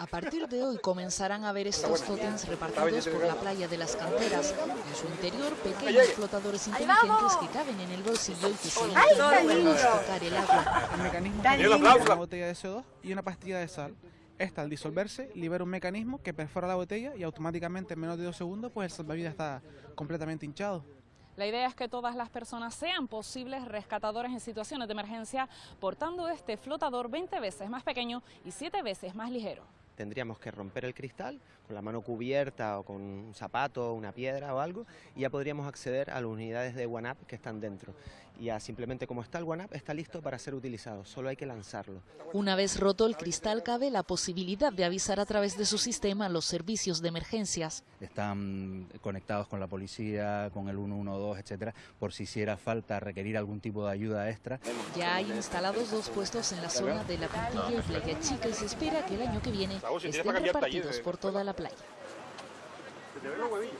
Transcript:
A partir de hoy comenzarán a ver estos tótems repartidos por la playa de las canteras. En su interior, pequeños flotadores inteligentes que caben en el bolsillo y que se tocar el agua. El mecanismo tiene una botella de CO2 y una pastilla de sal. Esta, al disolverse, libera un mecanismo que perfora la botella y automáticamente en menos de dos segundos pues el salvavidas está completamente hinchado. La idea es que todas las personas sean posibles rescatadores en situaciones de emergencia, portando este flotador 20 veces más pequeño y 7 veces más ligero tendríamos que romper el cristal con la mano cubierta o con un zapato, una piedra o algo y ya podríamos acceder a las unidades de OneUp que están dentro. Y ya simplemente como está el OneUp está listo para ser utilizado, solo hay que lanzarlo. Una vez roto el cristal cabe la posibilidad de avisar a través de su sistema a los servicios de emergencias. Están conectados con la policía, con el 112, etcétera, por si hiciera falta requerir algún tipo de ayuda extra. Ya hay instalados dos puestos en la zona de la Pintilla y Playa Chica y se espera que el año que viene Raúl, si este eh. por toda la playa. Se te ve los huevillos.